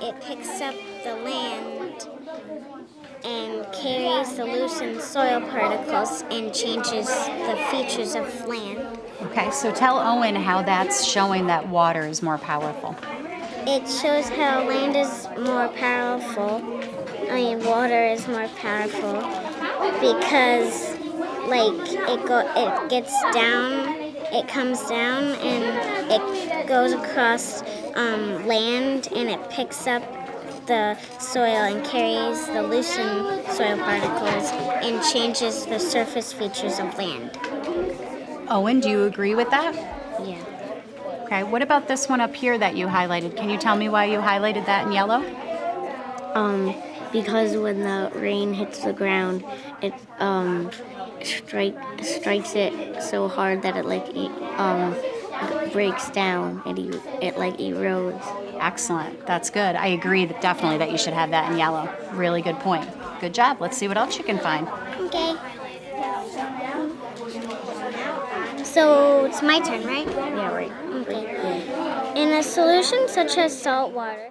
it picks up the land and carries the loosened soil particles and changes the features of land. Okay, so tell Owen how that's showing that water is more powerful. It shows how land is more powerful. I mean, water is more powerful because, like, it go it gets down, it comes down, and it goes across um, land, and it picks up the soil and carries the loosened soil particles and changes the surface features of land. Owen, do you agree with that? Yeah. Okay, what about this one up here that you highlighted? Can you tell me why you highlighted that in yellow? Um, because when the rain hits the ground, it um strike strikes it so hard that it like e- um breaks down and e- it like erodes. Excellent. That's good. I agree that definitely that you should have that in yellow. Really good point. Good job. Let's see what else you can find. Okay. So it's my turn, right? Yeah, right. Okay. In a solution such as salt water,